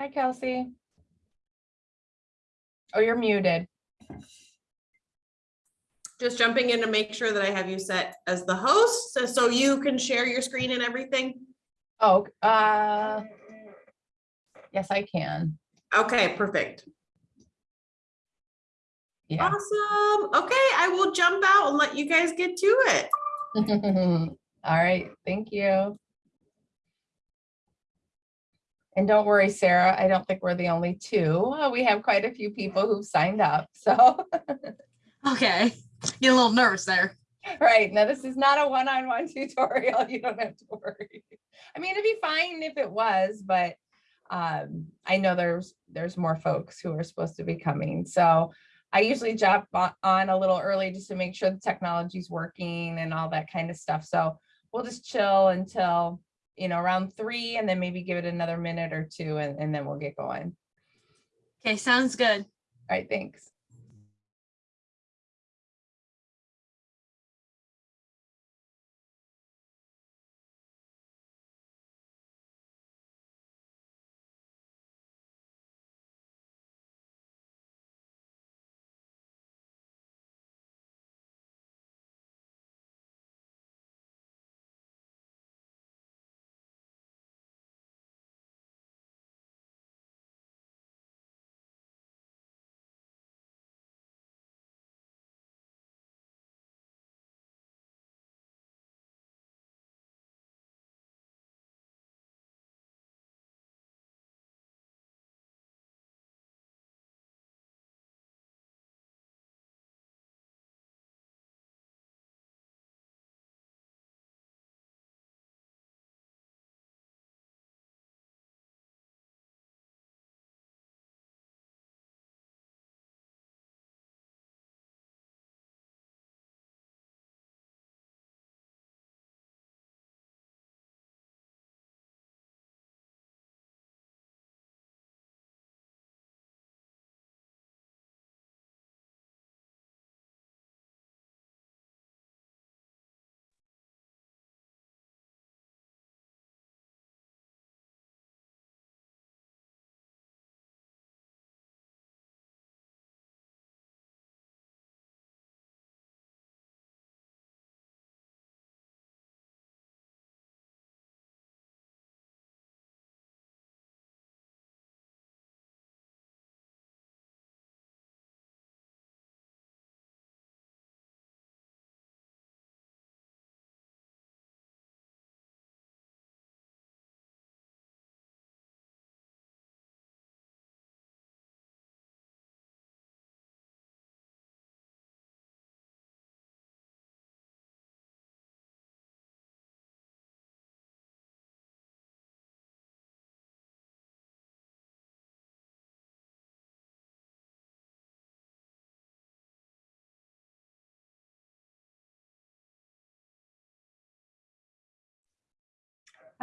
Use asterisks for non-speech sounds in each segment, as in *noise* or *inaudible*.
Hi, Kelsey. Oh, you're muted. Just jumping in to make sure that I have you set as the host, so, so you can share your screen and everything. Oh, uh, yes, I can. Okay, perfect. Yeah. Awesome. Okay, I will jump out and let you guys get to it. *laughs* All right, thank you. And don't worry, Sarah, I don't think we're the only two. We have quite a few people who've signed up, *laughs* so. Okay, get a little nervous there. Right, now this is not a one-on-one tutorial, *laughs* you don't have to worry. I mean, it'd be fine if it was, but um, I know there's, there's more folks who are supposed to be coming, so I usually jump on- on a little early just to make sure the technology's working and all that kind of stuff, so we'll just chill until, you know, around three and then maybe give it another minute or two and, and then we'll get going. Okay, sounds good. All right, thanks.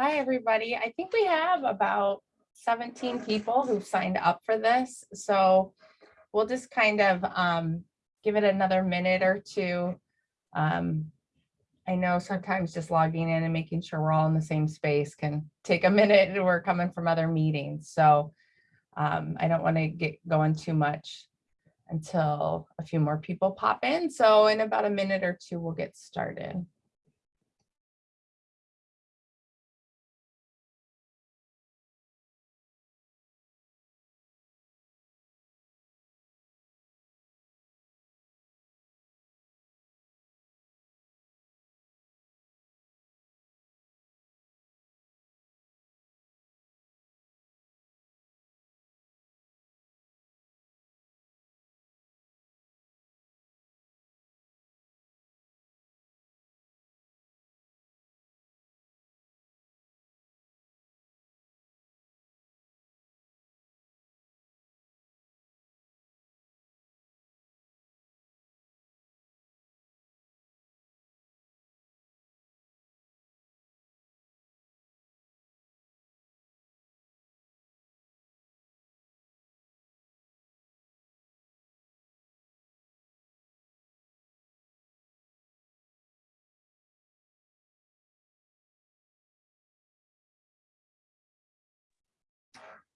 Hi, everybody. I think we have about 17 people who've signed up for this. So we'll just kind of um, give it another minute or two. Um, I know sometimes just logging in and making sure we're all in the same space can take a minute. *laughs* We're coming from other meetings. So um, I don't want to get going too much until a few more people pop in. So in about a minute or two, we'll get started.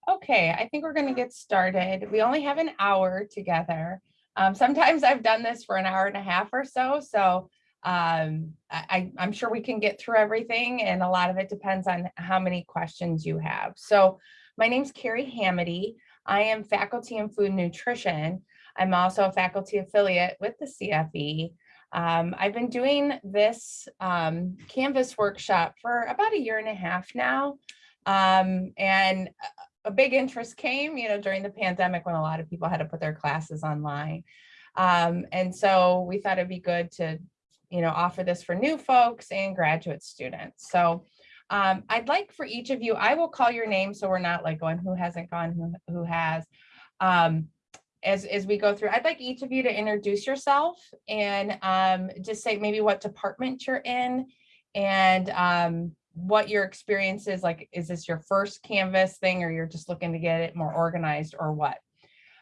Okay, I think we're gonna get started. We only have an hour together. Um, sometimes I've done this for an hour and a half or so, so um, I, I'm sure we can get through everything and a lot of it depends on how many questions you have. So my name's Carrie Hamity. I am faculty in food nutrition. I'm also a faculty affiliate with the CFE. Um, I've been doing this um, Canvas workshop for about a year and a half now. Um, and a- big interest came, you know, during the pandemic when a lot of people had to put their classes online. Um, and so we thought it'd be good to, you know, offer this for new folks and graduate students. So um, I'd like for each of you, I will call your name so we're not like going who hasn't gone, who, who has. Um, as, as we go through, I'd like each of you to introduce yourself and um, just say maybe what department you're in and um, what your experience is like. Is this your first Canvas thing or you're just looking to get it more organized or what?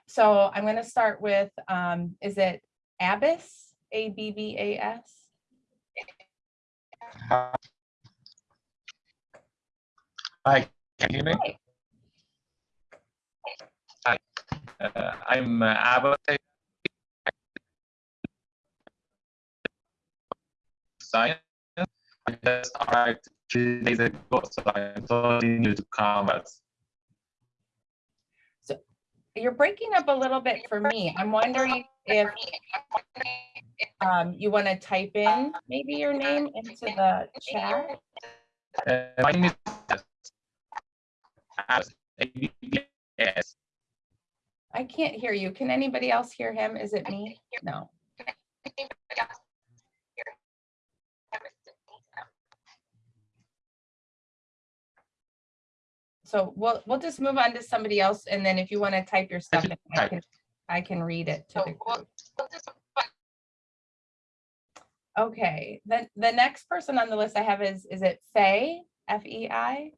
So I'm going to start with, um, is it Abbas, A B B A S? Hi, can you hear me? Hi. Uh, I'm uh, Abbott. Science. I just arrived three days ago, so I'm totally new to Canvas. You're breaking up a little bit for me. I'm wondering if um, you want to type in maybe your name into the chat. Uh, my name is. I can't hear you. Can anybody else hear him? Is it me? No. So we'll, we'll just move on to somebody else. And then if you want to type your stuff, in, I can, I can read it to the group. Okay, then the next person on the list I have is, is it Faye, F E I?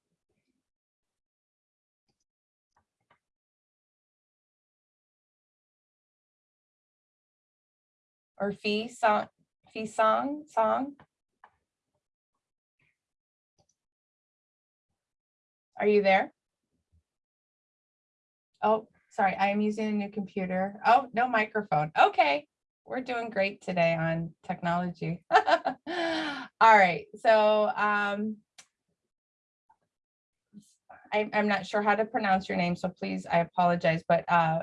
Or Fee Song, Fee Song, Song? Are you there? Oh, sorry, I am using a new computer. Oh, no microphone. Okay, we're doing great today on technology. *laughs* All right, so um, I, I'm not sure how to pronounce your name, so please, I apologize, but uh,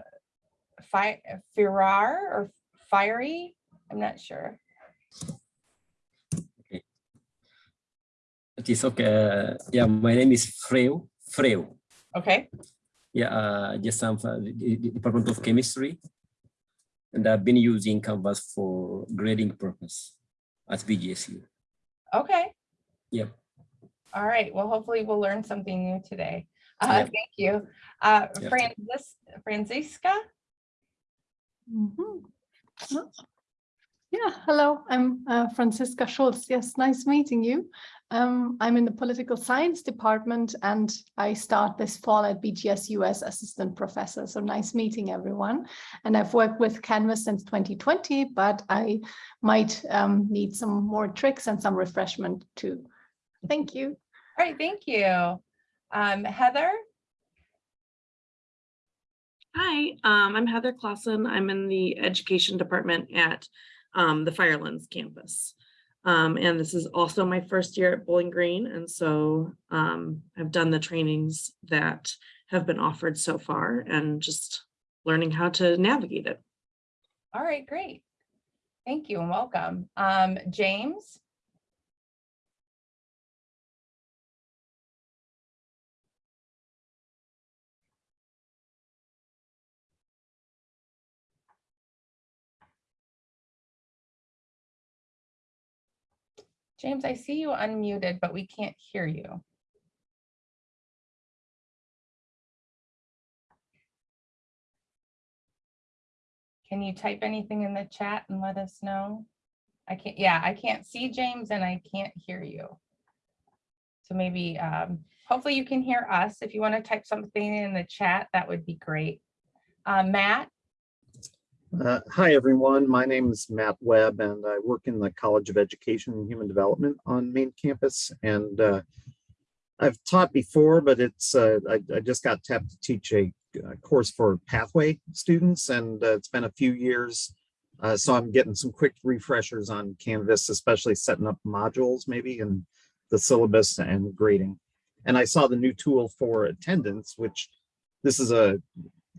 Fi- Firar or Fiery? I'm not sure. It is okay. Uh, yeah, my name is Freu. Freu. Okay, Yeah, uh, just some uh, the, the Department of Chemistry, and I've been using Canvas for grading purpose at BGSU. okay. Yep. All right, well, hopefully we'll learn something new today. Uh, Yep. Thank you. Uh, Yep. Francis, Franziska? Mhm. Oh. Yeah, hello, I'm uh, Franziska Schulz. Yes, nice meeting you. Um, I'm in the political science department and I start this fall at BGSU as assistant professor. So nice meeting everyone. And I've worked with Canvas since 2020, but I might um, need some more tricks and some refreshment too. Thank you. All right, thank you. Um, Heather? Hi, um, I'm Heather Clausen. I'm in the education department at um, the Firelands campus. Um, and this is also my first year at Bowling Green. And so um, I've done the trainings that have been offered so far and just learning how to navigate it. All right, great. Thank you and welcome. Um, James? James, I see you unmuted, but we can't hear you. Can you type anything in the chat and let us know? I can't, yeah, I can't see James and I can't hear you. So maybe, um, hopefully you can hear us. If you want to type something in the chat, that would be great. Uh, Matt? Uh, Hi, everyone. My name is Matt Webb, and I work in the College of Education and Human Development on main campus. And uh, I've taught before, but it's, uh, I, I just got tapped to teach a uh, course for pathway students and uh, it's been a few years. Uh, so I'm getting some quick refreshers on Canvas, especially setting up modules maybe and the syllabus and grading. And I saw the new tool for attendance, which this is a,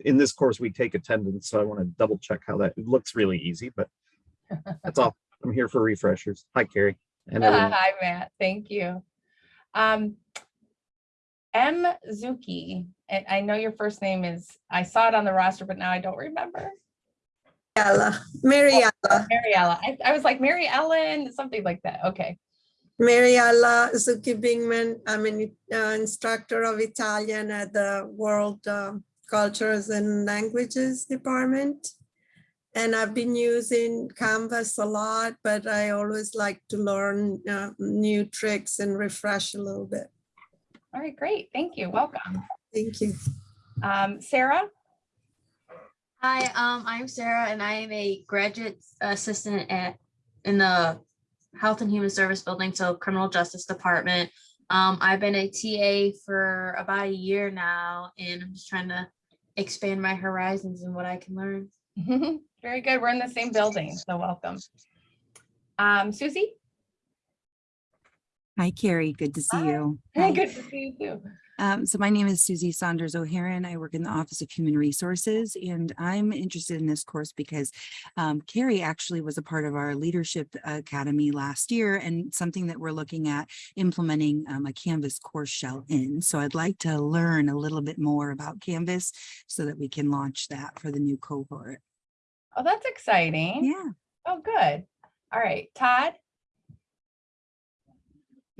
in this course, we take attendance. So I want to double check how that, it looks really easy, but that's all. I'm here for refreshers. Hi, Carrie. And *laughs* everyone. Hi, Matt. Thank you. Um, M. Zuki, and I know your first name is, I saw it on the roster, but now I don't remember. Mariella, Mariella, Mariella. I, I was like Mary Ellen, something like that. Okay. Mariella Zucchi Bingman. I'm an uh, instructor of Italian at the World um, Cultures and Languages Department. And I've been using Canvas a lot, but I always like to learn uh, new tricks and refresh a little bit. All right, great. Thank you. Welcome. Thank you. Um, Sarah? Hi, um, I'm Sarah and I am a graduate assistant at, in the Health and Human Service Building, so Criminal Justice Department. Um, I've been a TA for about a year now and I'm just trying to expand my horizons and what I can learn. Very good. We're in the same building, so welcome. Um, Susie? Hi, Carrie. Good to see Hi. you. Hi. good to see you too. Um, so my name is Susie Saunders O'Haron. I work in the Office of Human Resources, and I'm interested in this course because um, Carrie actually was a part of our Leadership Academy last year and something that we're looking at implementing um, a Canvas course shell in. So I'd like to learn a little bit more about Canvas so that we can launch that for the new cohort. Oh, that's exciting. Yeah. Oh, good. All right, Todd?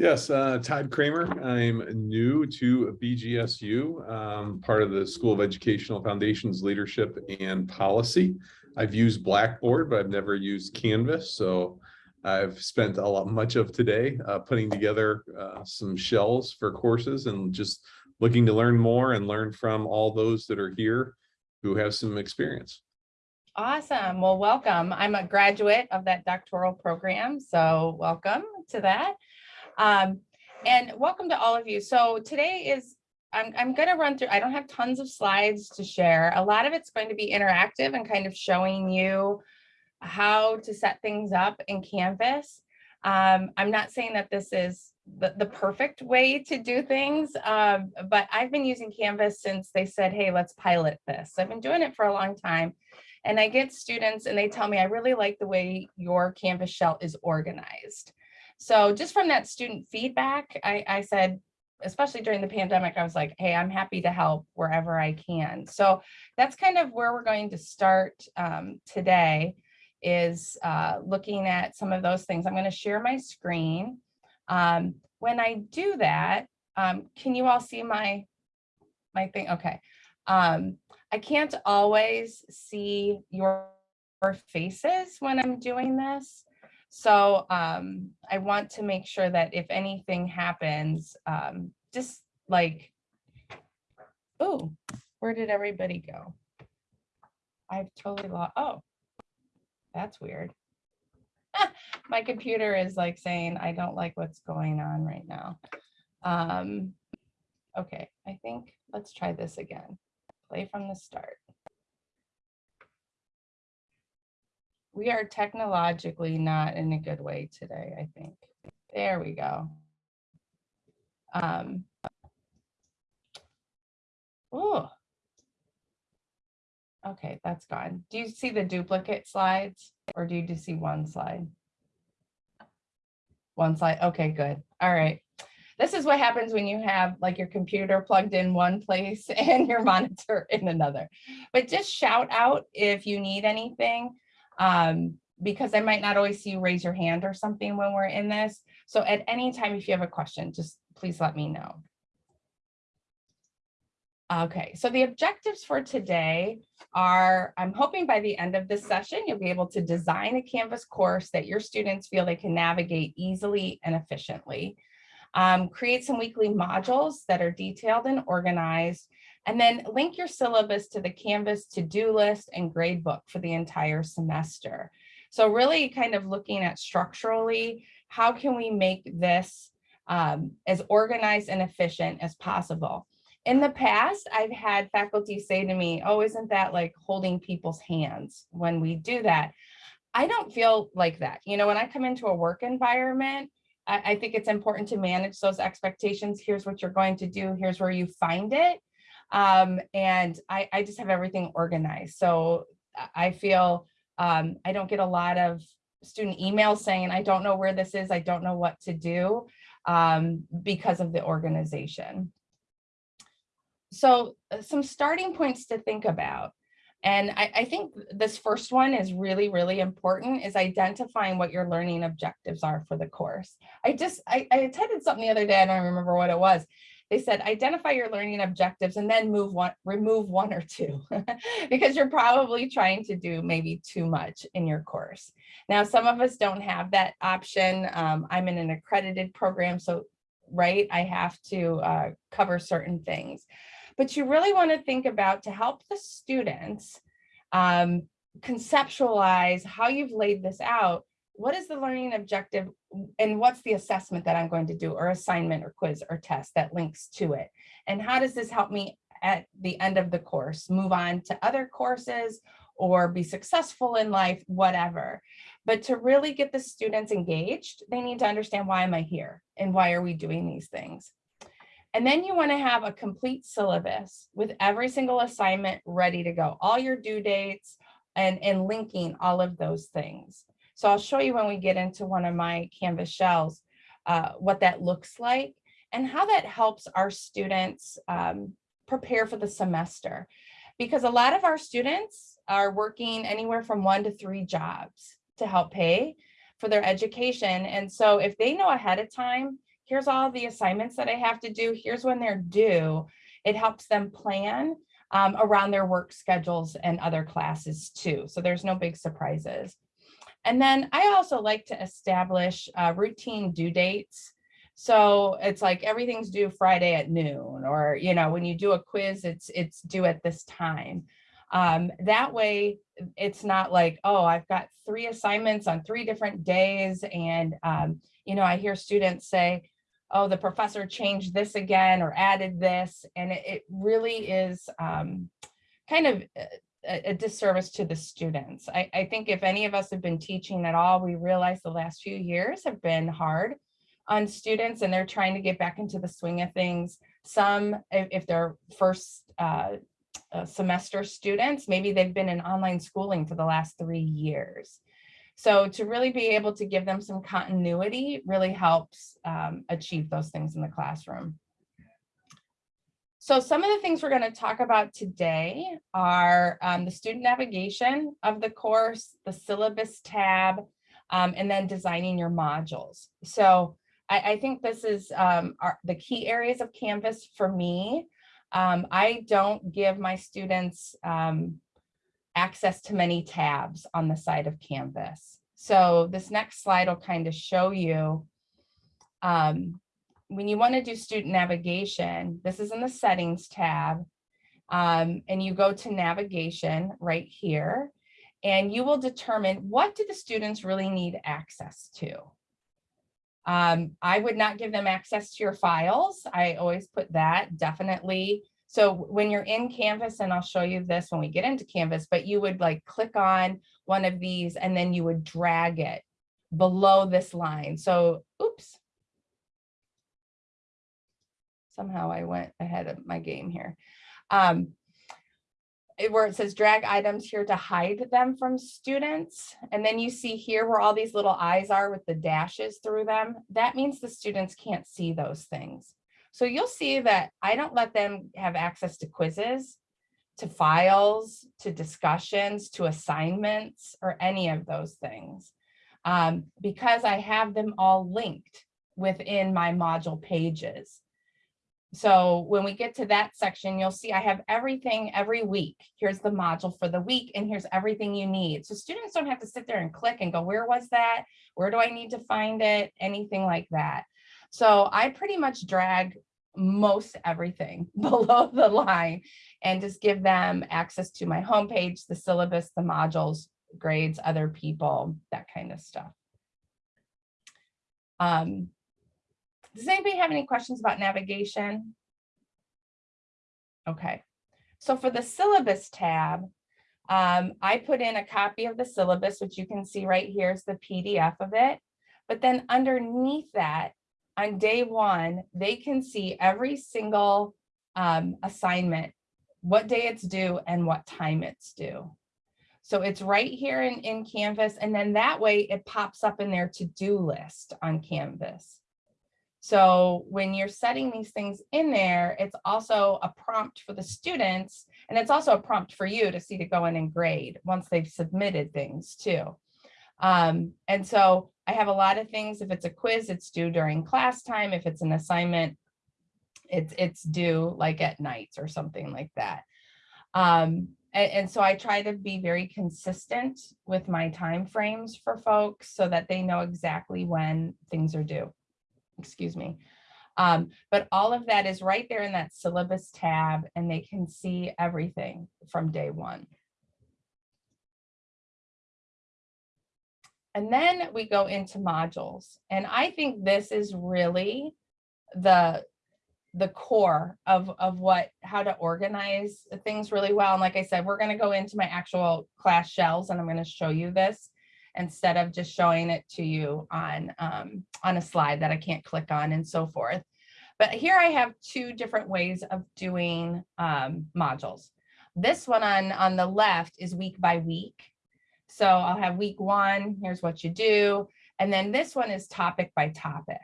Yes, uh, Todd Kramer. I'm new to BGSU, um, part of the School of Educational Foundations Leadership and Policy. I've used Blackboard, but I've never used Canvas, so I've spent a lot, much of today uh, putting together uh, some shells for courses and just looking to learn more and learn from all those that are here who have some experience. Awesome. Well, welcome. I'm a graduate of that doctoral program, so welcome to that. Um, and welcome to all of you. So today is, I'm, I'm going to run through, I don't have tons of slides to share. A lot of it's going to be interactive and kind of showing you how to set things up in Canvas. Um, I'm not saying that this is the, the perfect way to do things, um, but I've been using Canvas since they said, hey, let's pilot this. I've been doing it for a long time. And I get students and they tell me, I really like the way your Canvas shell is organized. So just from that student feedback, I, I said, especially during the pandemic, I was like, hey, I'm happy to help wherever I can. So that's kind of where we're going to start um, today is uh, looking at some of those things. I'm going to share my screen. Um, when I do that, um, can you all see my, my thing? Okay. Um, I can't always see your faces when I'm doing this. So um, I want to make sure that if anything happens, um, just like, oh, where did everybody go? I've totally lost, oh, that's weird. *laughs* My computer is like saying, I don't like what's going on right now. Um, okay, I think, let's try this again. Play from the start. We are technologically not in a good way today, I think. There we go. Um, oh. Okay, that's gone. Do you see the duplicate slides or do you just see one slide? One slide. Okay, good. All right. This is what happens when you have like your computer plugged in one place *laughs* and your monitor in another. But just shout out if you need anything um, because I might not always see you raise your hand or something when we're in this. So at any time, if you have a question, just please let me know. Okay, so the objectives for today are, I'm hoping by the end of this session, you'll be able to design a Canvas course that your students feel they can navigate easily and efficiently. Um, create some weekly modules that are detailed and organized, and then link your syllabus to the Canvas to-do list and grade book for the entire semester. So really kind of looking at structurally, how can we make this um, as organized and efficient as possible. In the past, I've had faculty say to me, oh, isn't that like holding people's hands when we do that? I don't feel like that. You know, when I come into a work environment, I, I think it's important to manage those expectations. Here's what you're going to do. Here's where you find it. Um, and I, I just have everything organized. So I- feel um, I don't get a lot of student emails saying, I don't know where this is. I don't know what to do um, because of the organization. So uh, some starting points to think about. And I, I think this first one is really, really important is identifying what your learning objectives are for the course. I just, I, I attended something the other day, I don't remember what it was. They said, identify your learning objectives and then move one, remove one or two, *laughs* because you're probably trying to do maybe too much in your course. Now, some of us don't have that option. Um, I'm in an accredited program, so right, I have to uh, cover certain things but you really want to think about to help the students um, conceptualize how you've laid this out. What is the learning objective and what's the assessment that I'm going to do or assignment or quiz or test that links to it? And how does this help me at the end of the course, move on to other courses or be successful in life, whatever. But to really get the students engaged, they need to understand why am I here and why are we doing these things? And then you want to have a complete syllabus with every single assignment ready to go, all your due dates and, and linking all of those things. So I'll show you when we get into one of my Canvas shells, uh, what that looks like and how that helps our students um, prepare for the semester. Because a lot of our students are working anywhere from one to three jobs to help pay for their education. And so if they know ahead of time, here's all the assignments that I have to do, here's when they're due. It helps them plan um, around their work schedules and other classes too. So there's no big surprises. And then I also like to establish uh, routine due dates. So it's like everything's due Friday at noon, or you know, when you do a quiz, it's it's due at this time. Um, that way, it's not like, oh, I've got three assignments on three different days. And, um, you know, I hear students say, oh, the professor changed this again or added this. And it, it really is um, kind of a, a, disservice to the students. I, I think if any of us have been teaching at all, we realize the last few years have been hard on students and they're trying to get back into the swing of things. Some, if, they're first uh, uh, semester students, maybe they've been in online schooling for the last three years. So to really be able to give them some continuity really helps um, achieve those things in the classroom. So some of the things we're going to talk about today are um, the student navigation of the course, the syllabus tab, um, and then designing your modules. So I, I think this is um, our, the key areas of Canvas for me. Um, I don't give my students um, access to many tabs on the side of Canvas. So this next slide will kind of show you um, when you want to do student navigation, this is in the settings tab, um, and you go to navigation right here, and you will determine what do the students really need access to. Um, I would not give them access to your files. I always put that definitely so when you're in Canvas, and I'll show you this when we get into Canvas, but you would like click on one of these and then you would drag it below this line. So, oops. Somehow I went ahead of my game here. Um, where it says drag items here to hide them from students. And then you see here where all these little eyes are with the dashes through them. That means the students can't see those things. So you'll see that I don't let them have access to quizzes, to files, to discussions, to assignments, or any of those things. Um, because I have them all linked within my module pages. So when we get to that section, you'll see I have everything every week. Here's the module for the week, and here's everything you need. So students don't have to sit there and click and go, where was that? Where do I need to find it? Anything like that. So I pretty much drag most everything *laughs* below the line and just give them access to my homepage, the syllabus, the modules, grades, other people, that kind of stuff. Um, Does anybody have any questions about navigation? Okay, so for the syllabus tab, um, I put in a copy of the syllabus, which you can see right here is the PDF of it. But then underneath that, on day one, they can see every single um, assignment, what day it's due and what time it's due. So it's right here in, in Canvas, and then that way it pops up in their to-do list on Canvas. So when you're setting these things in there, it's also a prompt for the students, and it's also a prompt for you to see to go in and grade once they've submitted things too. Um, and so I have a lot of things. If it's a quiz, it's due during class time. If it's an assignment, it's it's due like at night or something like that. Um, and, and so I try to be very consistent with my time frames for folks so that they know exactly when things are due. Excuse me. Um, but all of that is right there in that syllabus tab and they can see everything from day one. And then we go into modules. And I think this is really the, the core of, of what, how to organize things really well. And like I said, we're gonna go into my actual class shells and I'm gonna show you this instead of just showing it to you on, um, on a slide that I can't click on and so forth. But here I have two different ways of doing um, modules. This one on, on the left is week by week. So I'll have week one, here's what you do. And then this one is topic by topic.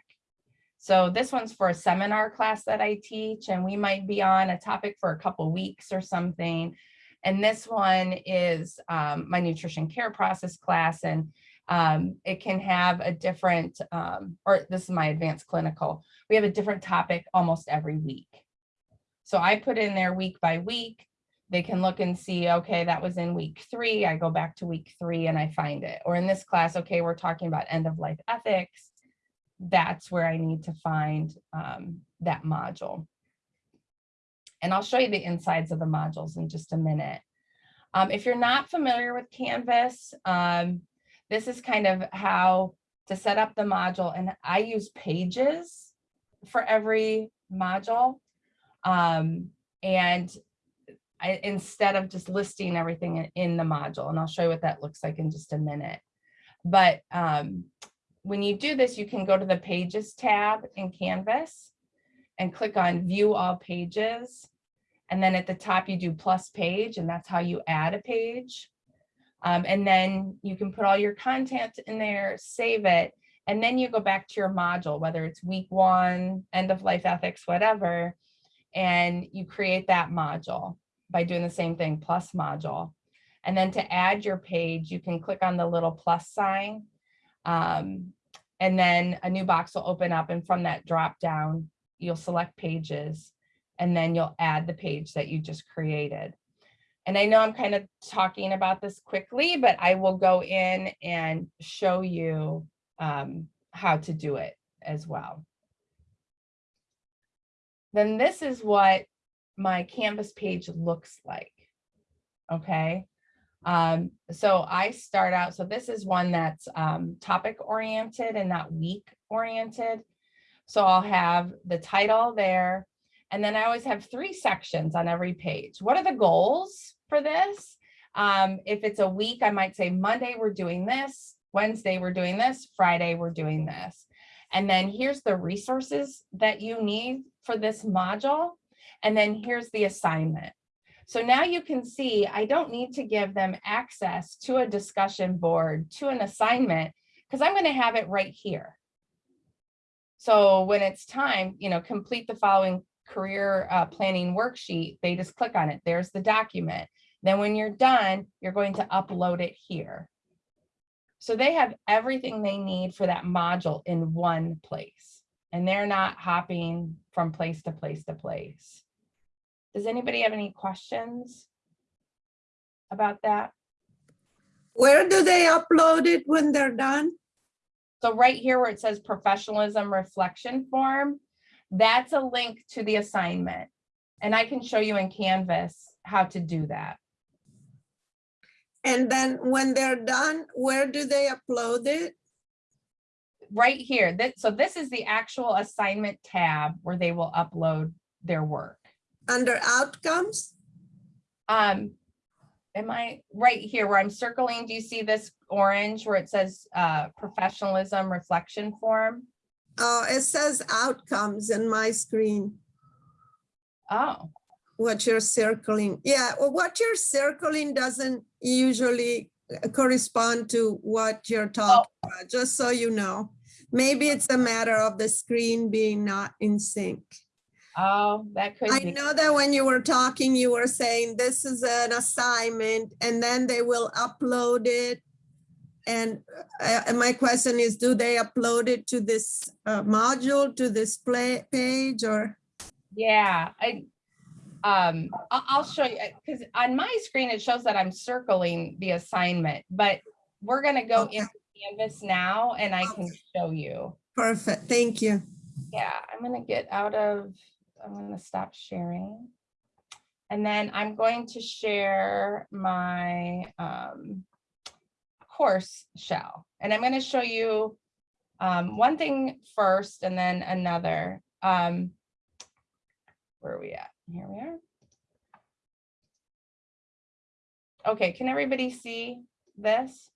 So this one's for a seminar class that I teach and we might be on a topic for a couple weeks or something. And this one is um, my nutrition care process class and um, it can have a different, um, or this is my advanced clinical. We have a different topic almost every week. So I put in there week by week. They can look and see, okay, that was in week three. I go back to week three and I find it. Or in this class, okay, we're talking about end of life ethics. That's where I need to find um, that module. And I'll show you the insides of the modules in just a minute. Um, if you're not familiar with Canvas, um, this is kind of how to set up the module. And I use pages for every module. Um, and I, instead of just listing everything in, in the module, and I'll show you what that looks like in just a minute. But um, when you do this, you can go to the Pages tab in Canvas and click on View All Pages. And then at the top, you do plus page, and that's how you add a page. Um, and then you can put all your content in there, save it, and then you go back to your module, whether it's week one, end of life ethics, whatever, and you create that module by doing the same thing, plus module. And then to add your page, you can click on the little plus sign. Um, and then a new box will open up and from that drop down, you'll select pages and then you'll add the page that you just created. And I know I'm kind of talking about this quickly, but I will go in and show you um, how to do it as well. Then this is what my Canvas page looks like. Okay. Um, so I start out, so this is one that's um, topic oriented and not week oriented. So I'll have the title there. And then I always have three sections on every page. What are the goals for this? Um, if it's a week, I might say Monday, we're doing this. Wednesday, we're doing this. Friday, we're doing this. And then here's the resources that you need for this module. And then here's the assignment. So now you can see I don't need to give them access to a discussion board, to an assignment, because I'm going to have it right here. So when it's time, you know, complete the following career uh, planning worksheet, they just click on it. There's the document. Then when you're done, you're going to upload it here. So they have everything they need for that module in one place. And they're not hopping from place to place to place. Does anybody have any questions about that? Where do they upload it when they're done? So right here where it says professionalism reflection form, that's a link to the assignment. And I can show you in Canvas how to do that. And then when they're done, where do they upload it? right here, so this is the actual assignment tab where they will upload their work. Under outcomes? Um, am I right here where I'm circling? Do you see this orange where it says uh, professionalism reflection form? Oh, it says outcomes in my screen, Oh, what you're circling. Yeah, well, what you're circling doesn't usually uh, correspond to what you're talking about, just so you know. Maybe it's a matter of the screen being not in sync. Oh, that could I be. know that when you were talking, you were saying this is an assignment and then they will upload it. And uh, and my question is, do they upload it to this uh, module, to this play page or? Yeah, I, um, I'll, show you, because on my screen, it shows that I'm circling the assignment, but we're gonna go Okay. into Canvas now and I can show you. Perfect, thank you. Yeah, I'm gonna get out of, I'm gonna stop sharing. And then I'm going to share my um, course shell. And I'm gonna show you um, one thing first and then another. Um, Where are we at? Here we are. Okay, can everybody see this?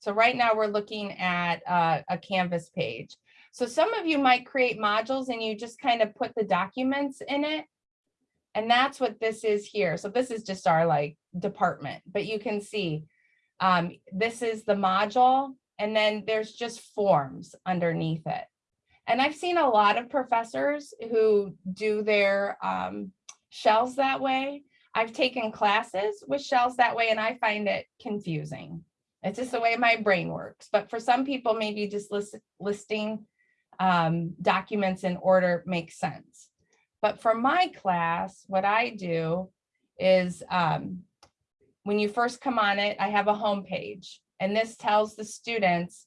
So right now we're looking at uh, a Canvas page. So some of you might create modules and you just kind of put the documents in it. And that's what this is here. So this is just our like department, but you can see um, this is the module and then there's just forms underneath it. And I've seen a lot of professors who do their um, shells that way. I've taken classes with shells that way and I find it confusing. It's just the way my brain works. But for some people, maybe just list, listing um, documents in order makes sense. But for my class, what I do is um, when you first come on it, I have a home page and this tells the students,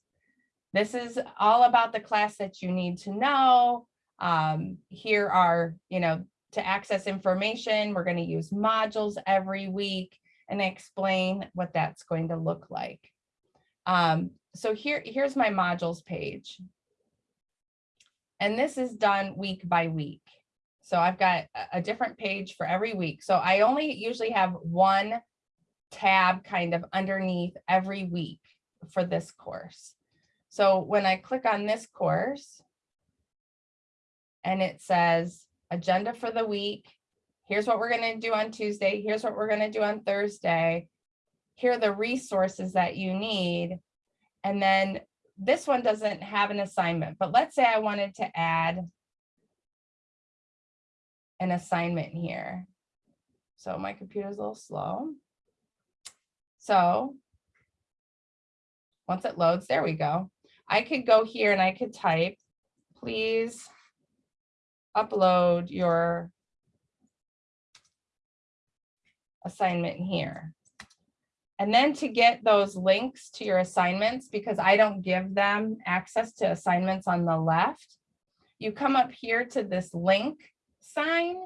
this is all about the class that you need to know. Um, here are, you know, to access information, we're going to use modules every week and explain what that's going to look like. Um, so here, here's my modules page. And this is done week by week. So I've got a- different page for every week. So I only usually have one tab kind of underneath every week for this course. So when I click on this course and it says agenda for the week, here's what we're going to do on Tuesday, here's what we're going to do on Thursday, here are the resources that you need. And then this one doesn't have an assignment, but let's say I wanted to add an assignment here. So my computer's a little slow. So once it loads, there we go. I could go here and I could type, please upload your assignment here. And then to get those links to your assignments, because I don't give them access to assignments on the left, you come up here to this link sign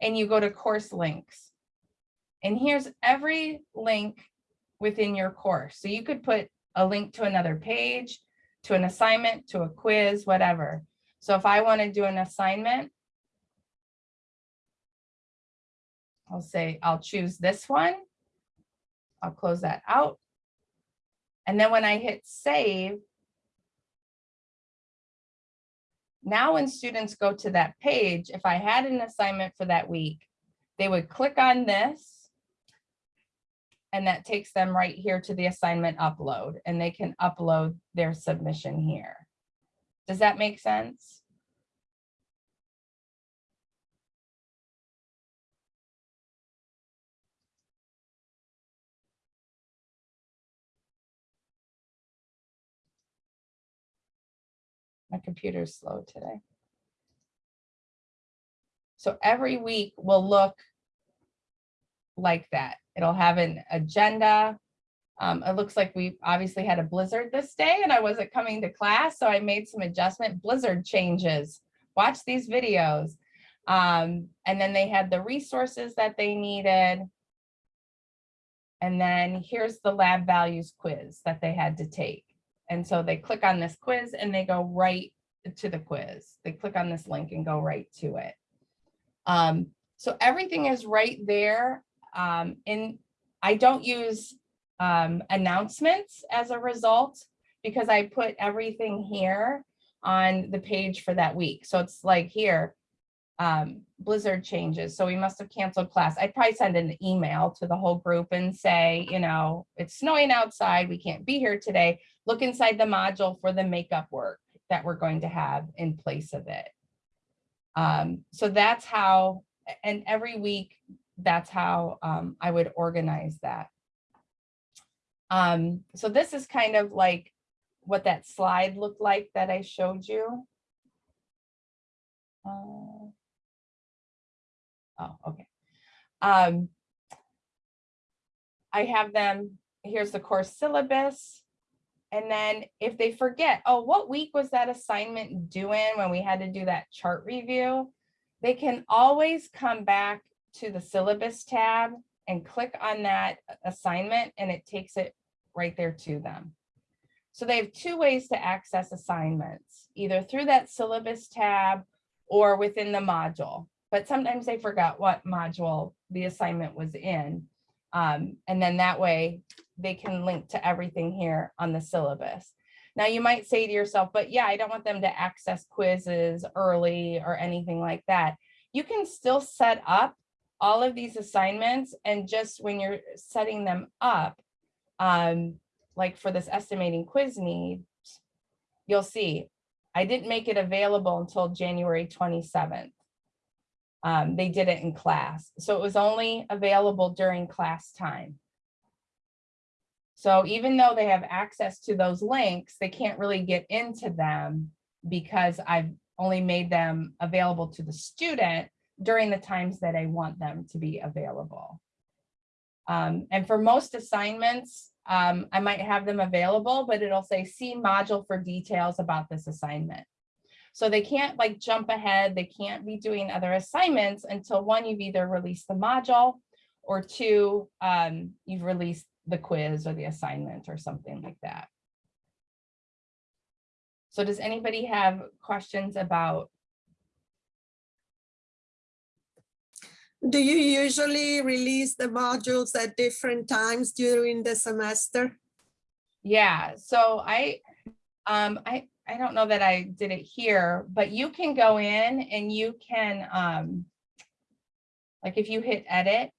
and you go to course links. And here's every link within your course. So you could put a link to another page, to an assignment, to a quiz, whatever. So if I want to do an assignment, I'll say, I'll choose this one. I'll close that out. And then when I hit save, now when students go to that page, if I had an assignment for that week, they would click on this. And that takes them right here to the assignment upload and they can upload their submission here. Does that make sense? My computer's slow today. So every week will look like that. It'll have an agenda. Um, it looks like we obviously had a blizzard this day and I wasn't coming to class, so I made some adjustment blizzard changes. Watch these videos. Um, and then they had the resources that they needed. And then here's the lab values quiz that they had to take. And so they click on this quiz and they go right to the quiz. They click on this link and go right to it. Um, so everything is right there. Um, and I don't use um, announcements as a result because I put everything here on the page for that week. So it's like here, um, blizzard changes. So we must have canceled class. I'd probably send an email to the whole group and say, you know, it's snowing outside. We can't be here today. Look inside the module for the makeup work that we're going to have in place of it. Um, so that's how, and every week, that's how um, I would organize that. Um, so this is kind of like what that slide looked like that I showed you. Uh, Oh, okay. Um, I have them, here's the course syllabus. And then if they forget, oh, what week was that assignment doing when we had to do that chart review? They can always come back to the syllabus tab and click on that assignment and it takes it right there to them. So they have two ways to access assignments, either through that syllabus tab or within the module. But sometimes they forgot what module the assignment was in. Um, and then that way they can link to everything here on the syllabus. Now you might say to yourself, but yeah, I don't want them to access quizzes early or anything like that. You can still set up all of these assignments and just when you're setting them up, um, like for this estimating quiz needs, you'll see I didn't make it available until January 27th. Um, they did it in class. So it was only available during class time. So even though they have access to those links, they can't really get into them because I've only made them available to the student during the times that I want them to be available. Um, and for most assignments, um, I might have them available, but it'll say see module for details about this assignment. So they can't like jump ahead. They can't be doing other assignments until one, you've either released the module or two, um, you've released the quiz or the assignment or something like that. So does anybody have questions about Do you usually release the modules at different times during the semester? Yeah, so I, um, I, I don't know that I did it here, but you can go in and you can, um, like if you hit edit,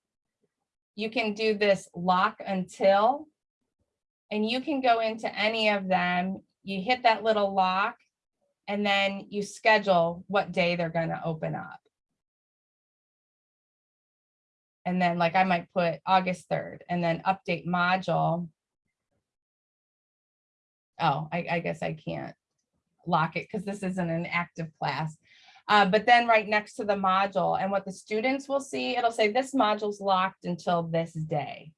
you can do this lock until, and you can go into any of them. You hit that little lock and then you schedule what day they're going to open up. And then like I might put August 3rd and then update module. Oh, I, I guess I can't lock it because this isn't an active class. Uh, but then right next to the module and what the students will see, it'll say this module's locked until this day.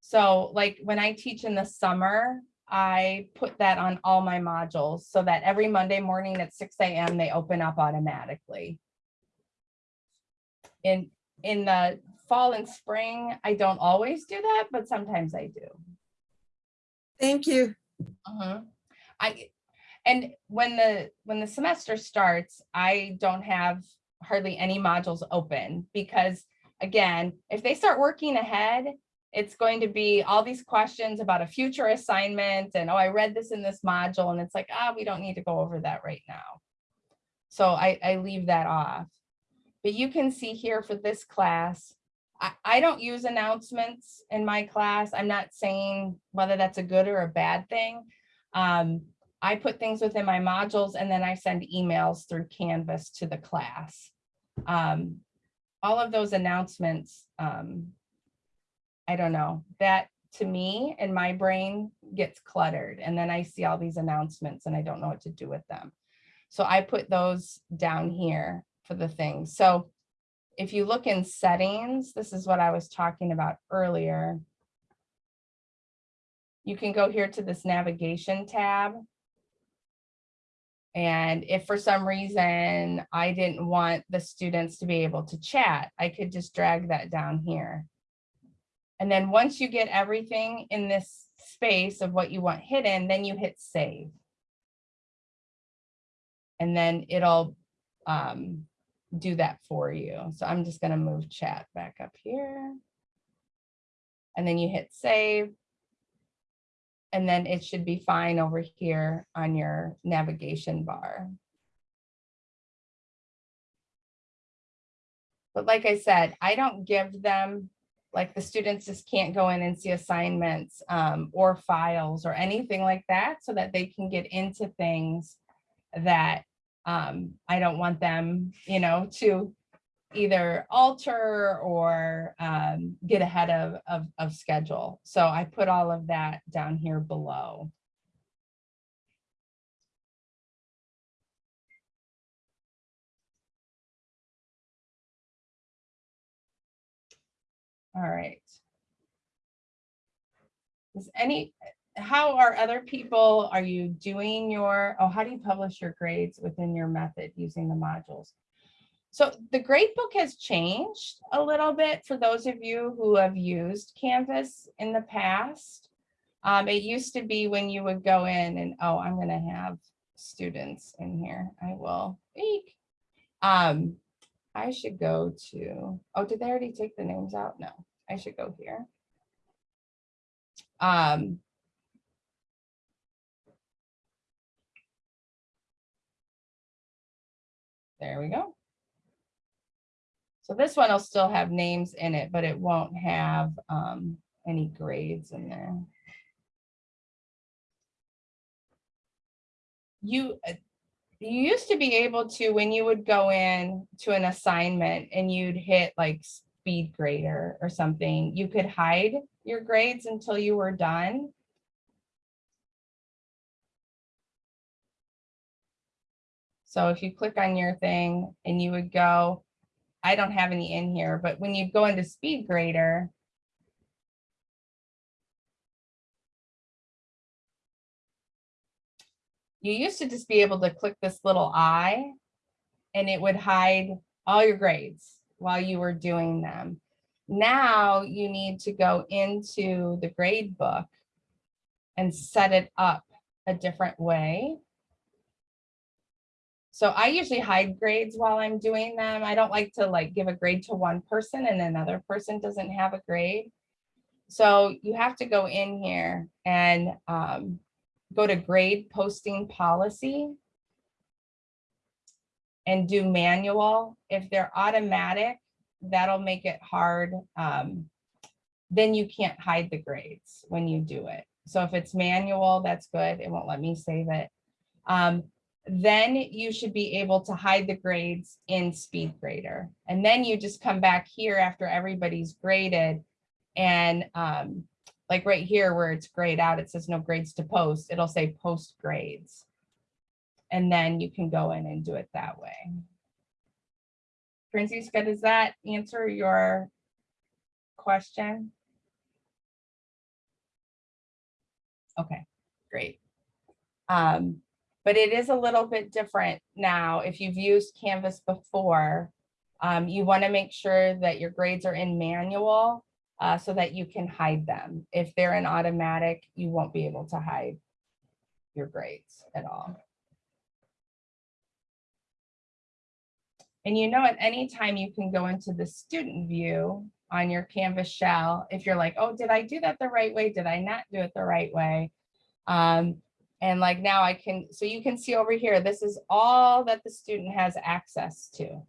So like when I teach in the summer, I put that on all my modules so that every Monday morning at 6 a.m. they open up automatically. In, in the fall and spring, I don't always do that, but sometimes I do. Thank you. Mhm. I, and when the, when the semester starts, I don't have hardly any modules open because again, if they start working ahead, it's going to be all these questions about a future assignment and, oh, I read this in this module and it's like, ah, we don't need to go over that right now. So I, I leave that off. But you can see here for this class, I, I don't use announcements in my class. I'm not saying whether that's a good or a bad thing. Um, I put things within my modules and then I send emails through Canvas to the class. Um, all of those announcements, um, I don't know, that to me and my brain gets cluttered and then I see all these announcements and I don't know what to do with them. So I put those down here for the things. So if you look in settings, this is what I was talking about earlier. You can go here to this navigation tab. And if for some reason I didn't want the students to be able to chat, I could just drag that down here. And then once you get everything in this space of what you want hidden, then you hit save. And then it'll um, do that for you. So I'm just gonna move chat back up here. And then you hit save. And then it should be fine over here on your navigation bar. But like I said, I don't give them, like the students just can't go in and see assignments um, or files or anything like that so that they can get into things that um, I don't want them, you know, to either alter or um, get ahead of, of, of schedule. So I put all of that down here below. All right. Is any, how are other people, are you doing your, oh, how do you publish your grades within your method using the modules? So the grade book has changed a little bit for those of you who have used Canvas in the past. Um, it used to be when you would go in and, oh, I'm gonna have students in here. I will. Eek. Um, I should go to, oh, did they already take the names out? No, I should go here. Um, there we go. So this one will still have names in it, but it won't have um, any grades in there. You, uh, you used to be able to, when you would go in to an assignment and you'd hit like speed grader or something, you could hide your grades until you were done. So if you click on your thing and you would go, I don't have any in here, but when you go into speed grader, you used to just be able to click this little eye and it would hide all your grades while you were doing them. Now you need to go into the grade book and set it up a different way. So I usually hide grades while I'm doing them. I don't like to like give a grade to one person and another person doesn't have a grade. So you have to go in here and um, go to grade posting policy and do manual. If they're automatic, that'll make it hard. Um, then you can't hide the grades when you do it. So if it's manual, that's good. It won't let me save it. Um, then you should be able to hide the grades in SpeedGrader. And then you just come back here after everybody's graded and um, like right here where it's grayed out, it says no grades to post, it'll say post grades. And then you can go in and do it that way. Francisca, does that answer your question? Okay, great. Um, but it is a little bit different now. If you've used Canvas before, um, you want to make sure that your grades are in manual uh, so that you can hide them. If they're in automatic, you won't be able to hide your grades at all. And you know, at any time you can go into the student view on your Canvas shell. If you're like, oh, did I do that the right way? Did I not do it the right way? Um, and like now I can, so you can see over here, this is all that the student has access to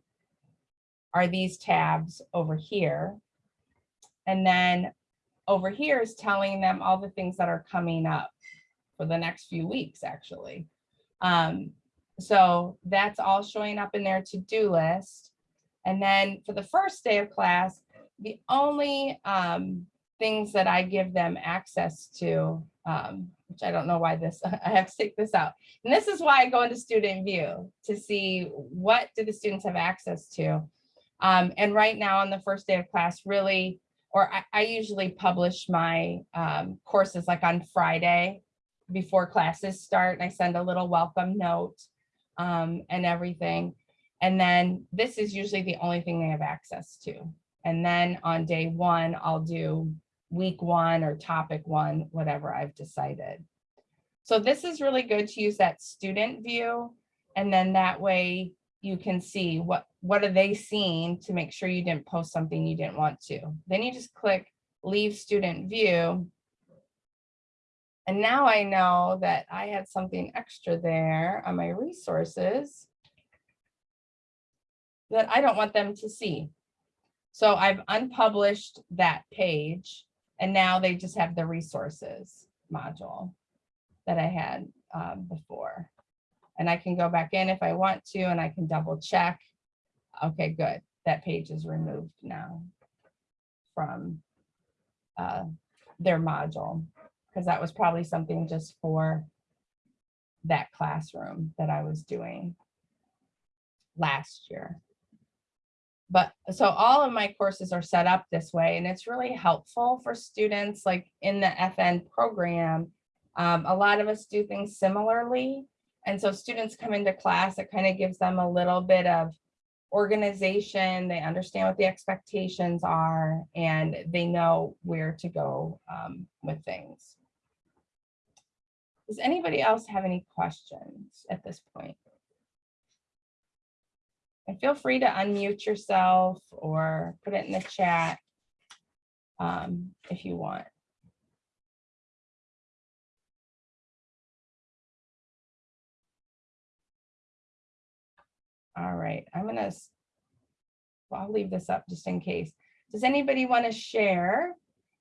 are these tabs over here. And then over here is telling them all the things that are coming up for the next few weeks, actually. Um, so that's all showing up in their to-do list. And then for the first day of class, the only um, things that I give them access to, um, which I don't know why this, *laughs* I have to take this out. And this is why I go into student view to see what do the students have access to. Um, and right now on the first day of class, really, or I, I usually publish my um, courses like on Friday before classes start. And I send a little welcome note um, and everything. And then this is usually the only thing they have access to. And then on day one, I'll do week one or topic one, whatever I've decided. So this is really good to use that student view. And then that way you can see what, what are they seeing to make sure you didn't post something you didn't want to. Then you just click leave student view. And now I know that I had something extra there on my resources that I don't want them to see. So I've unpublished that page and now they just have the resources module that I had um, before. And I can go back in if I want to, and I can double check. Okay, good. That page is removed now from uh, their module, because that was probably something just for that classroom that I was doing last year. But so all of my courses are set up this way, and it's really helpful for students like in the FN program. Um, a lot of us do things similarly. And so students come into class, it kind of gives them a little bit of organization. They understand what the expectations are and they know where to go um, with things. Does anybody else have any questions at this point? And feel free to unmute yourself or put it in the chat um, if you want. All right, I'm gonna, well, I'll leave this up just in case. Does anybody want to share?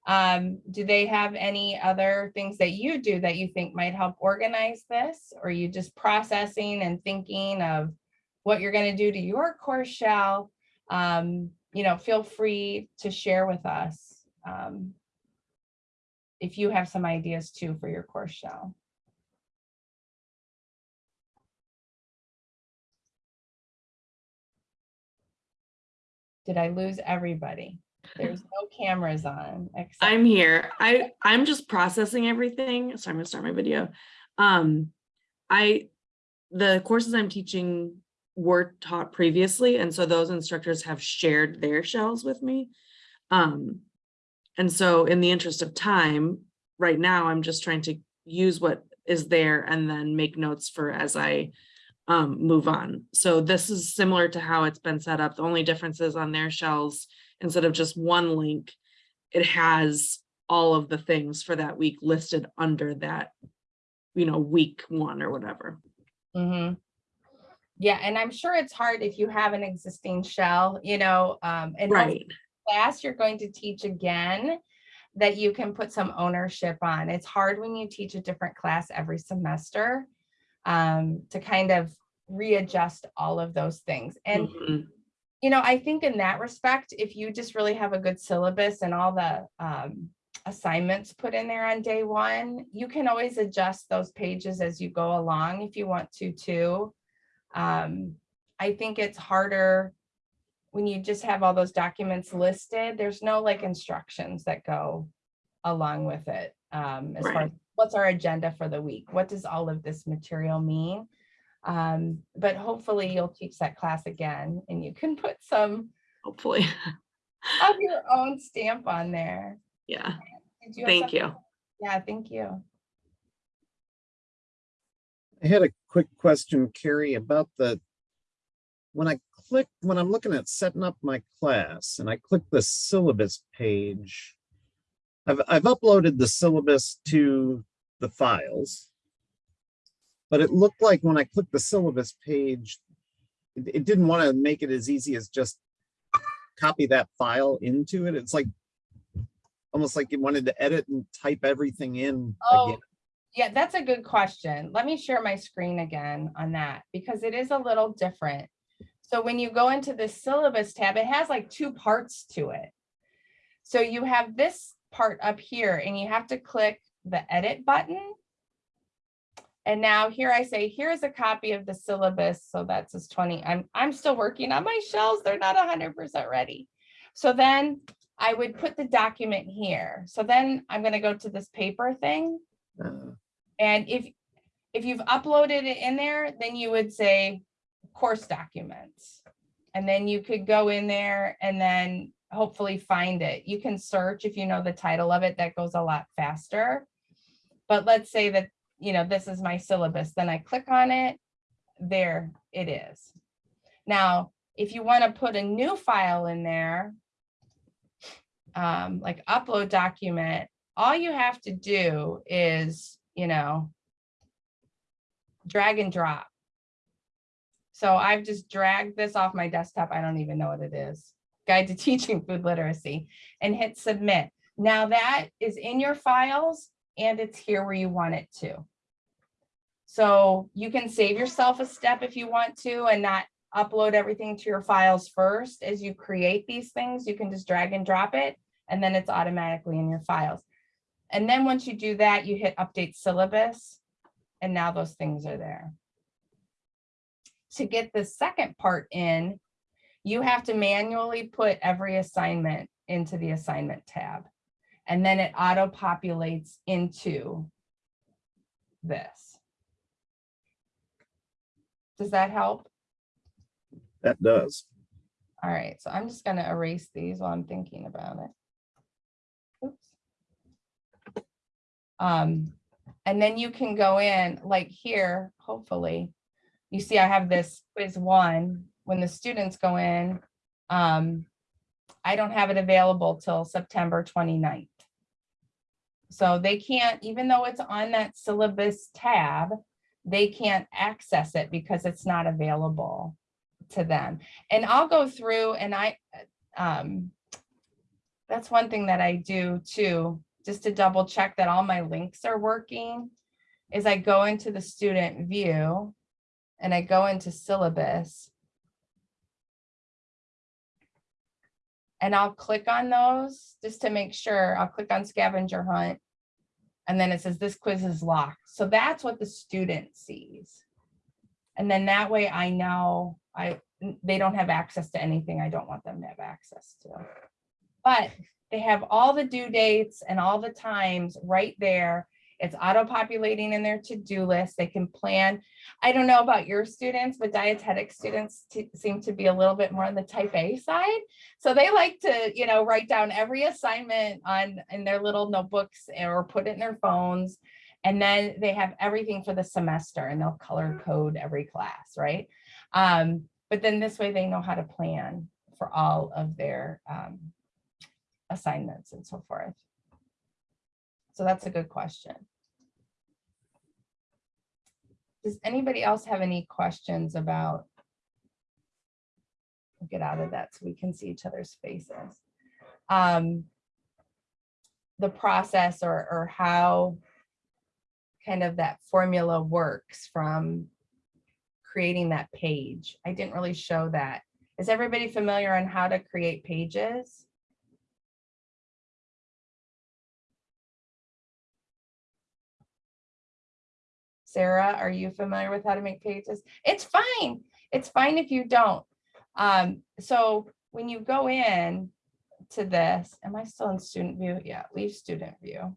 Um, do they have any other things that you do that you think might help organize this? Or are you just processing and thinking of what you're gonna do to your course shell? Um, you know, feel free to share with us. um, If you have some ideas too for your course shell. Did I lose everybody? There's no cameras on. I'm here. I, I'm just processing everything. So I'm gonna start my video. Um, I, the courses I'm teaching were taught previously, and so those instructors have shared their shells with me. Um, and so in the interest of time, right now, I'm just trying to use what is there and then make notes for as I um, move on. So this is similar to how it's been set up. The only difference is on their shells, instead of just one link, it has all of the things for that week listed under that, you know, week one or whatever. Mhm. Yeah, and I'm sure it's hard if you have an existing shell, you know, um, and Right. class you're going to teach again, that you can put some ownership on. It's hard when you teach a different class every semester um, to kind of readjust all of those things. And Mhm. you know, I think in that respect, if you just really have a good syllabus and all the um, assignments put in there on day one, you can always adjust those pages as you go along if you want to too. Um, I think it's harder when you just have all those documents listed, there's no like instructions that go along with it. Um, as far as what's our agenda for the week? What does all of this material mean? Um, but hopefully you'll teach that class again and you can put some Hopefully. of your own stamp on there. Yeah. Did have Thank something? you. Yeah, thank you. I had a quick question, Carrie, about the, when I click, when I'm looking at setting up my class and I click the syllabus page, I've, I've uploaded the syllabus to the files. But it looked like when I clicked the syllabus page, it, it didn't want to make it as easy as just copy that file into it. It's like almost like it wanted to edit and type everything in Oh, again. Yeah, that's a good question. Let me share my screen again on that because it is a little different. So when you go into the syllabus tab, it has like two parts to it. So you have this part up here and you have to click the edit button. And now here I say, here's a copy of the syllabus. So that's as 20. I'm, I'm still working on my shells. They're not 100% ready. So then I would put the document here. So then I'm going to go to this paper thing. Uh, And if, if you've uploaded it in there, then you would say course documents. And then you could go in there and then hopefully find it. You can search if you know the title of it, that goes a lot faster. But let's say that, you know, this is my syllabus, then I click on it, there it is. Now, if you want to put a new file in there, um, like upload document, all you have to do is, you know, drag and drop. So I've just dragged this off my desktop. I don't even know what it is. Guide to *laughs* Teaching Food Literacy and hit submit. Now that is in your files and it's here where you want it to. So you can save yourself a step if you want to and not upload everything to your files first. As you create these things, you can just drag and drop it and then it's automatically in your files. And then once you do that, you hit update syllabus and now those things are there. To get the second part in, you have to manually put every assignment into the assignment tab. And then it auto populates into this. Does that help? That does. All right, so I'm just gonna erase these while I'm thinking about it. Oops. Um, and then you can go in like here, hopefully. You see I have this quiz one, when the students go in, um, I don't have it available till September 29th. So they can't, even though it's on that syllabus tab, they can't access it because it's not available to them. And I'll go through and I, um, that's one thing that I do too, just to double check that all my links are working, is I go into the student view and I go into syllabus. And I'll click on those just to make sure. I'll click on scavenger hunt. And then it says this quiz is locked. So that's what the student sees. And then that way I know I they don't have access to anything I don't want them to have access to. But they have all the due dates and all the times right there. It's auto-populating in their to-do list. They can plan. I don't know about your students, but dietetic students seem to be a little bit more on the type A side. So they like to, you know, write down every assignment on in their little notebooks or put it in their phones. And then they have everything for the semester and they'll color code every class, right? Um, but then this way they know how to plan for all of their um, assignments and so forth. So that's a good question. Does anybody else have any questions about we'll get out of that so we can see each other's faces. Um, the process or, or how kind of that formula works from creating that page. I didn't really show that. Is everybody familiar on how to create pages? Sarah, are you familiar with how to make pages? It's fine. It's fine if you don't. Um, so when you go in to this, am I still in student view? Yeah, leave student view.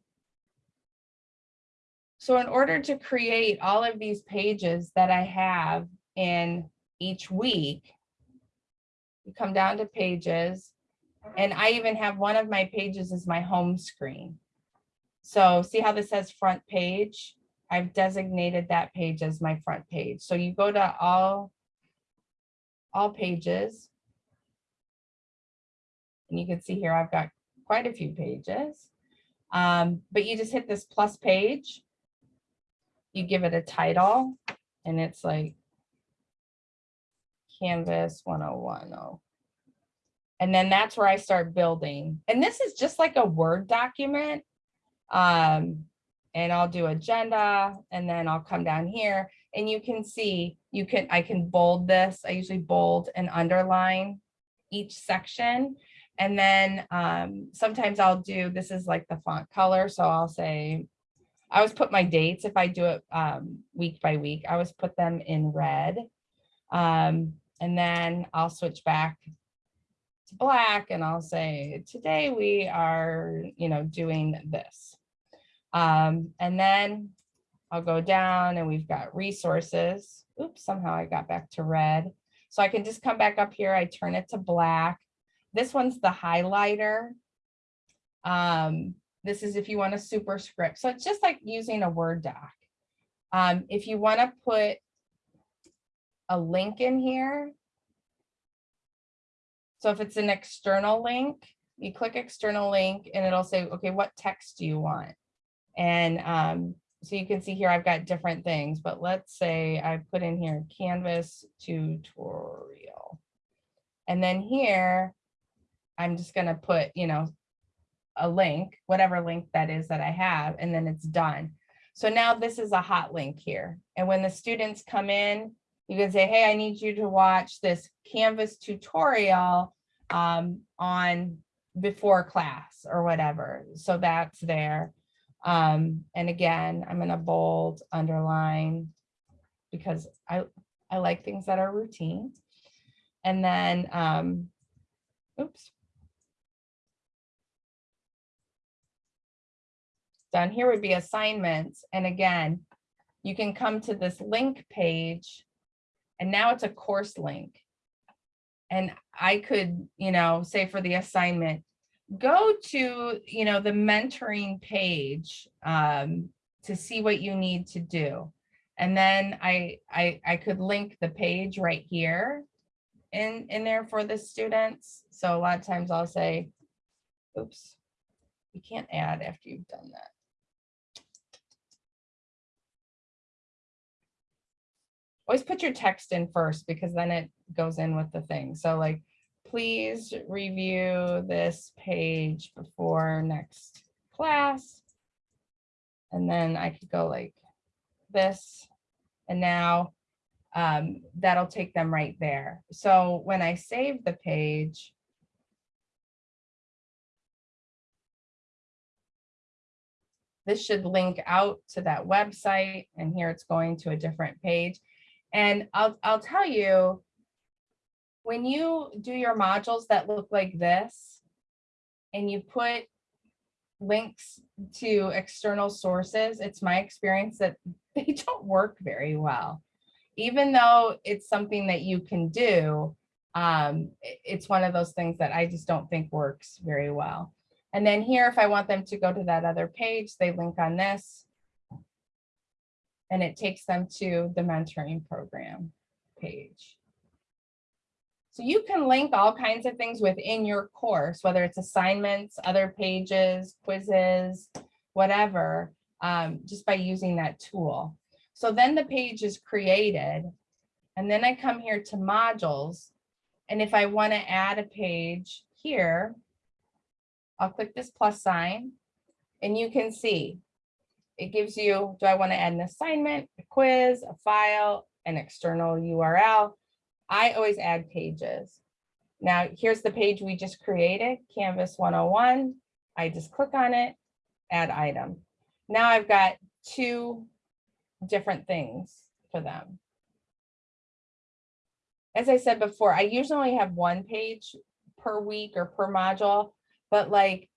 So in order to create all of these pages that I have in each week, you come down to pages, and I even have one of my pages is my home screen. So see how this says front page? I've designated that page as my front page. So you go to all, all pages. And you can see here, I've got quite a few pages. Um, but you just hit this plus page. You give it a title and it's like Canvas 101. Oh. And then that's where I start building. And this is just like a Word document. Um, and I'll do agenda and then I'll come down here and you can see you can I can bold this. I usually bold and underline each section. And then um, sometimes I'll do this is like the font color. So I'll say I always put my dates if I do it um, week by week. I always put them in red. Um, and then I'll switch back to black and I'll say today we are, you know, doing this. Um, and then I'll go down and we've got resources. Oops, somehow I got back to red. So I can just come back up here. I turn it to black. This one's the highlighter. Um, this is if you want a superscript. So it's just like using a Word doc. Um, if you want to put a link in here. So if it's an external link, you click external link and it'll say, okay, what text do you want? And um, so you can see here, I've got different things, but let's say I put in here Canvas tutorial. And then here, I'm just gonna put, you know, a link, whatever link that is that I have, and then it's done. So now this is a hot link here. And when the students come in, you can say, hey, I need you to watch this Canvas tutorial um, on before class or whatever. So that's there. Um, and again, I'm gonna bold, underline, because I, I like things that are routine. And then, um, oops. Down here would be assignments. And again, you can come to this link page and now it's a course link. And I could, you know, say for the assignment, go to, you know, the mentoring page um, to see what you need to do. And then I, I, I could link the page right here in, in there for the students. So a lot of times I'll say, oops, you can't add after you've done that. Always put your text in first because then it goes in with the thing. So like, please review this page before next class. And then I could go like this. And now um, that'll take them right there. So when I save the page, this should link out to that website and here it's going to a different page. And I'll, I'll tell you, when you do your modules that look like this, and you put links to external sources, it's my experience that *laughs* they don't work very well. Even though it's something that you can do, um, it's one of those things that I just don't think works very well. And then here, if I want them to go to that other page, they link on this and it takes them to the mentoring program page. So you can link all kinds of things within your course, whether it's assignments, other pages, quizzes, whatever, um, just by using that tool. So then the page is created. And then I come here to modules. And if I want to add a page here, I'll click this plus sign and you can see it gives you, do I want to add an assignment, a quiz, a file, an external URL? I always add pages. Now, here's the page we just created, Canvas 101. I just click on it, add item. Now I've got two different things for them. As I said before, I usually only have one page per week or per module, but like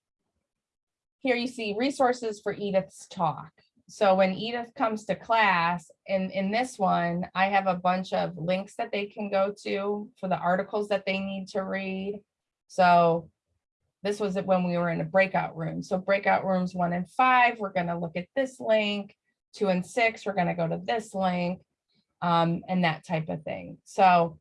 here you see resources for Edith's talk. So when Edith comes to class, in, in this one, I have a bunch of links that they can go to for the articles that they need to read. So this was it when we were in a breakout room. So breakout rooms one and five, we're going to look at this link. Two and six, we're going to go to this link um, and that type of thing. So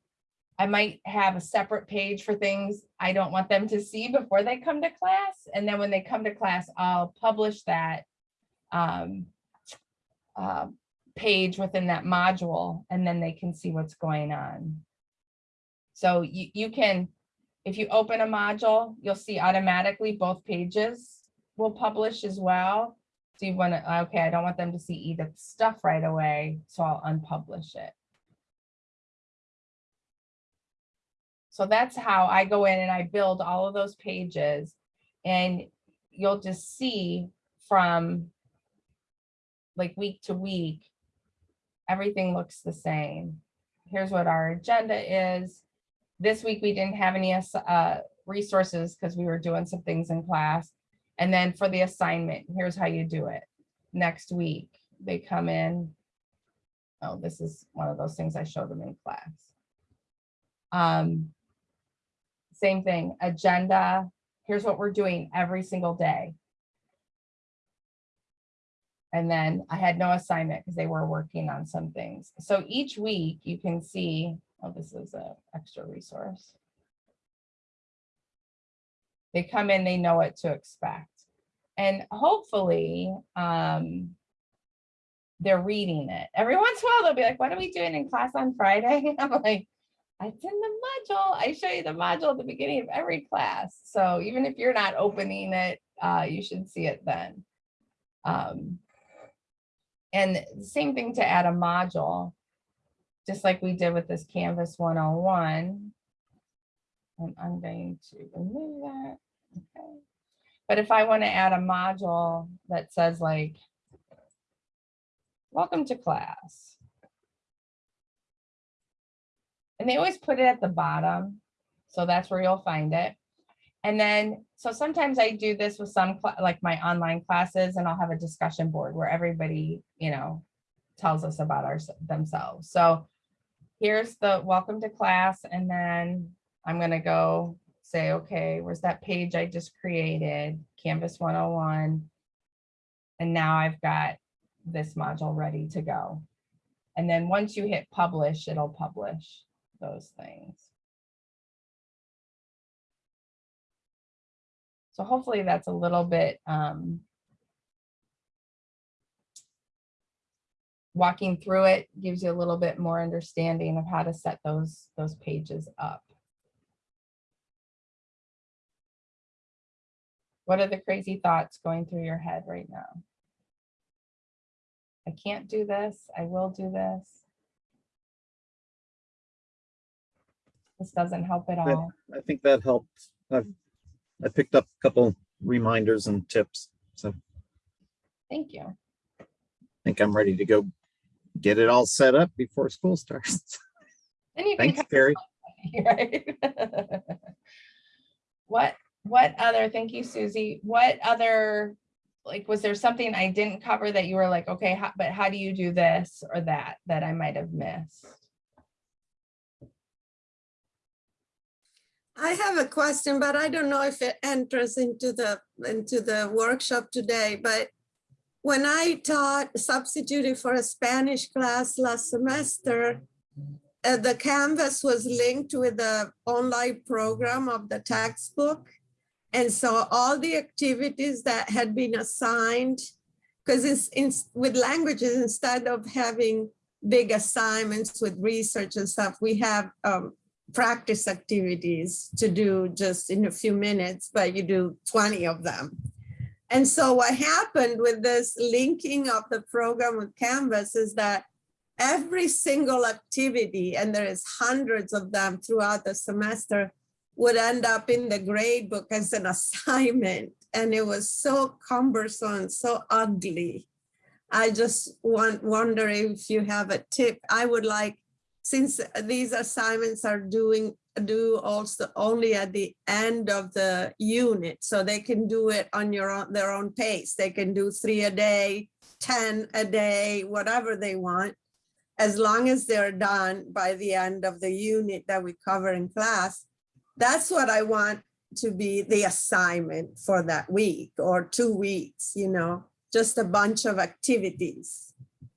I might have a separate page for things I don't want them to see before they come to class. And then when they come to class, I'll publish that um, uh, page within that module, and then they can see what's going on. So you, you can, if you open a module, you'll see automatically both pages will publish as well. So you want to, okay, I don't want them to see Edith's stuff right away, so I'll unpublish it. So that's how I go in and I build all of those pages and you'll just see from like week to week, everything looks the same. Here's what our agenda is. This week we didn't have any uh, resources because we were doing some things in class. And then for the assignment, here's how you do it. Next week, they come in. Oh, this is one of those things I showed them in class. Um, Same thing, agenda. Here's what we're doing every single day. And then I had no assignment because they were working on some things. So each week you can see, oh, this is an extra resource. They come in, they know what to expect. And hopefully, um, they're reading it. Every *laughs* once in a while, they'll be like, what are we doing in class on Friday? *laughs* I'm like, it's in the module. I show you the module at the beginning of every class. So even if you're not opening it, uh, you should see it then. Um, and same thing to add a module, just like we did with this Canvas 101. And I'm going to remove that. Okay. But if I want to add a module that says like, welcome to class. And they always put it at the bottom. So that's where you'll find it. And then, so sometimes I do this with some, like my online classes, and I'll have a discussion board where everybody, you know, tells us about our, themselves. So here's the welcome to class, and then I'm gonna go say, okay, where's that page I just created? Canvas 101. And now I've got this module ready to go. And then once you hit publish, it'll publish those things. So hopefully that's a little bit um, walking through it gives you a little bit more understanding of how to set those those pages up. What are the crazy thoughts going through your head right now? I can't do this. I will do this. This doesn't help at all. I think that helped. I've, I picked up a couple reminders and tips, so Thank you. I think I'm ready to go get it all set up before school starts. *laughs* Then you Thanks, Carrie. *laughs* right? *laughs* What, what other, thank you, Susie. What other, like, was there something I didn't cover that you were like, okay, how- but how do you do this or that, that I might have missed? I have a question, but I don't know if it enters into the, into the workshop today, but when I taught substituting for a Spanish class last semester, uh, the Canvas was linked with the online program of the textbook. And so all the activities that had been assigned, because with languages, instead of having big assignments with research and stuff, we have um, practice activities to do just in a few minutes, but you do 20 of them. And so what happened with this linking of the program with Canvas is that every single activity, and there is hundreds of them throughout the semester, would end up in the grade book as an *laughs* assignment. And it was so cumbersome, so ugly. I just want, wonder if you have a tip. I would like since these assignments are doing do also only at the end of the unit. So they can do it on your own their own pace. They can do three a day 10 a day whatever they want. As long as they're done by the end of the unit that we cover in class that's what i want to be the assignment for that week or two weeks you know just a bunch of activities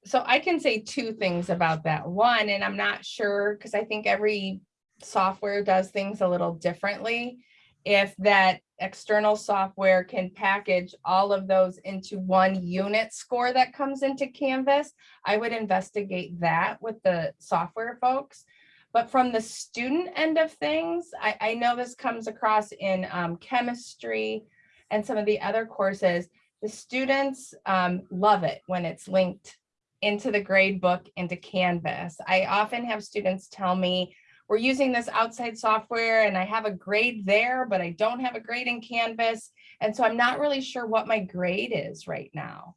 So I can say two things about that. One, and I'm not sure, because I think every software does things a little differently. If that external software can package all of those into one unit score that comes into Canvas, I would investigate that with the software folks. But from the student end of things, I, I know this comes across in um, chemistry and some of the other courses. The students um, love it when it's linked into the grade book into Canvas. I often have students tell me, we're using this outside software and I have a grade there, but I don't have a grade in Canvas. And so I'm not really sure what my grade is right now.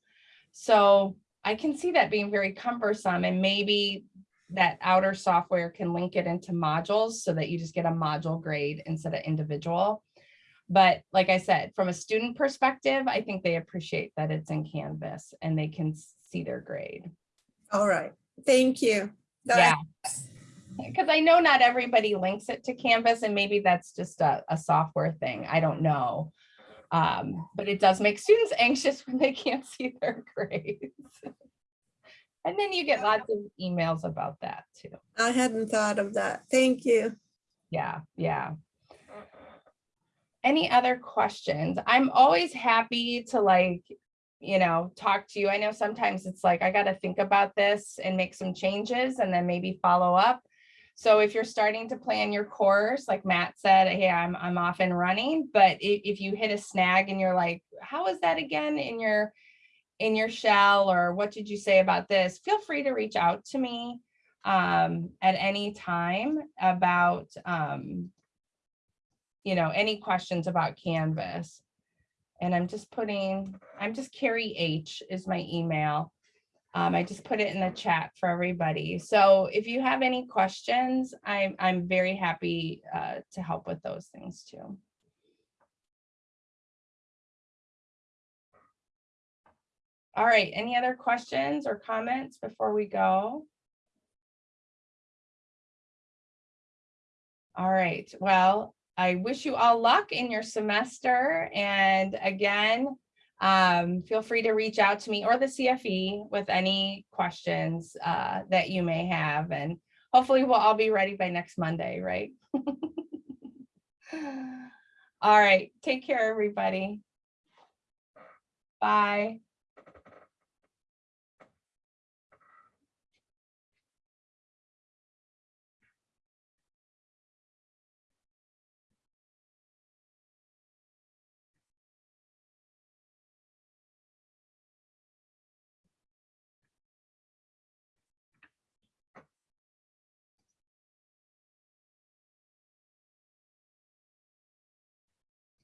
So I can see that being very cumbersome and maybe that outer software can link it into modules so that you just get a module grade instead of individual. But like I said, from a student perspective, I think they appreciate that it's in Canvas and they can see their grade. all right thank you That- Yeah. because I know not everybody links it to Canvas and maybe that's just a, a software thing. I don't know. Um, but it does make students *laughs* anxious when they can't see their *laughs* grades. And then you get lots of emails about that too. I hadn't thought of that. Thank you. Yeah, yeah. Any other questions? I'm always happy to like, you know, talk to you. I know sometimes it's like, I gotta think about this and make some changes and then maybe follow up. So if you're starting to plan your course, like Matt said, hey, I'm, I'm off and running, but if, if you hit a snag and you're like, how is that again in your, in your shell, or what did you say about this? Feel free to reach out to me um, at any time about, um, you know, any questions about Canvas. And I'm just putting, I'm just Carrie H is my email. Um, I just put it in the chat for everybody. So if you have any questions, I'm, I'm very happy uh, to help with those things too. All right, any other questions or comments before we go? All right, well, I wish you all luck in your semester. And again, um, feel free to reach out to me or the CFE with any questions uh, that you may have. And hopefully we'll all be ready by next Monday, right? *laughs* all right, take care, everybody. Bye.